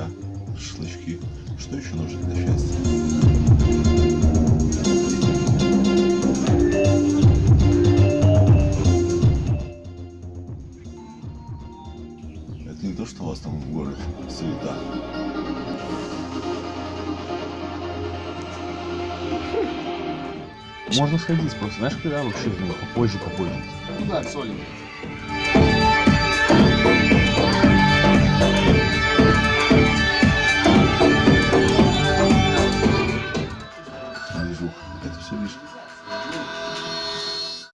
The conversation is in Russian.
себя, шашлычки. Что еще нужно для счастья? Это не то, что у вас там в городе суета. Можно сходить просто, знаешь, когда вообще ну, попозже попозже. Ну да, солим. движуха. Это все лишнее.